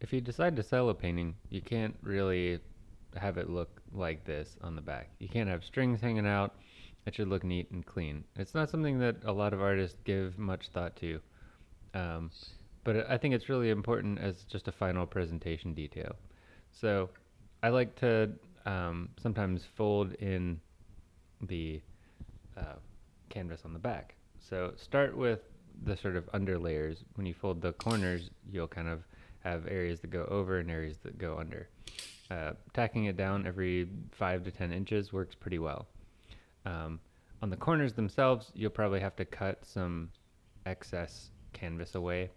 if you decide to sell a painting, you can't really have it look like this on the back. You can't have strings hanging out. It should look neat and clean. It's not something that a lot of artists give much thought to. Um, but I think it's really important as just a final presentation detail. So I like to um, sometimes fold in the uh, canvas on the back. So start with the sort of under layers. When you fold the corners, you'll kind of have areas that go over and areas that go under. Uh, tacking it down every 5 to 10 inches works pretty well. Um, on the corners themselves, you'll probably have to cut some excess canvas away.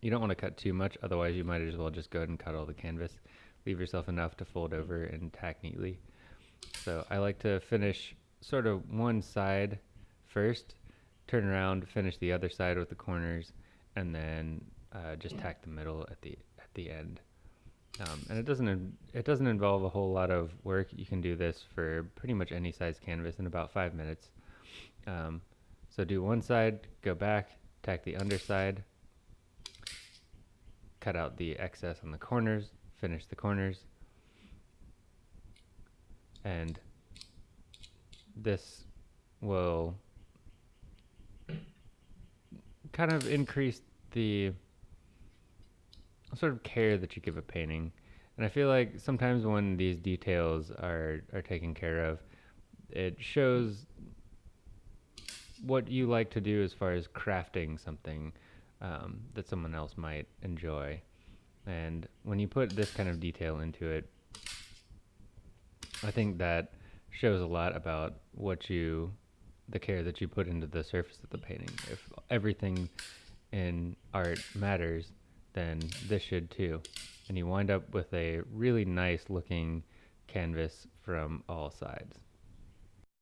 You don't want to cut too much, otherwise you might as well just go ahead and cut all the canvas. Leave yourself enough to fold over and tack neatly. So I like to finish sort of one side first, turn around, finish the other side with the corners, and then uh, just tack the middle at the at the end. Um, and it doesn't it doesn't involve a whole lot of work. You can do this for pretty much any size canvas in about five minutes. Um, so do one side, go back, tack the underside, cut out the excess on the corners, finish the corners, and this will kind of increase the sort of care that you give a painting. And I feel like sometimes when these details are, are taken care of, it shows what you like to do as far as crafting something um, that someone else might enjoy. And when you put this kind of detail into it, I think that shows a lot about what you, the care that you put into the surface of the painting. If everything in art matters, then this should too. And you wind up with a really nice looking canvas from all sides.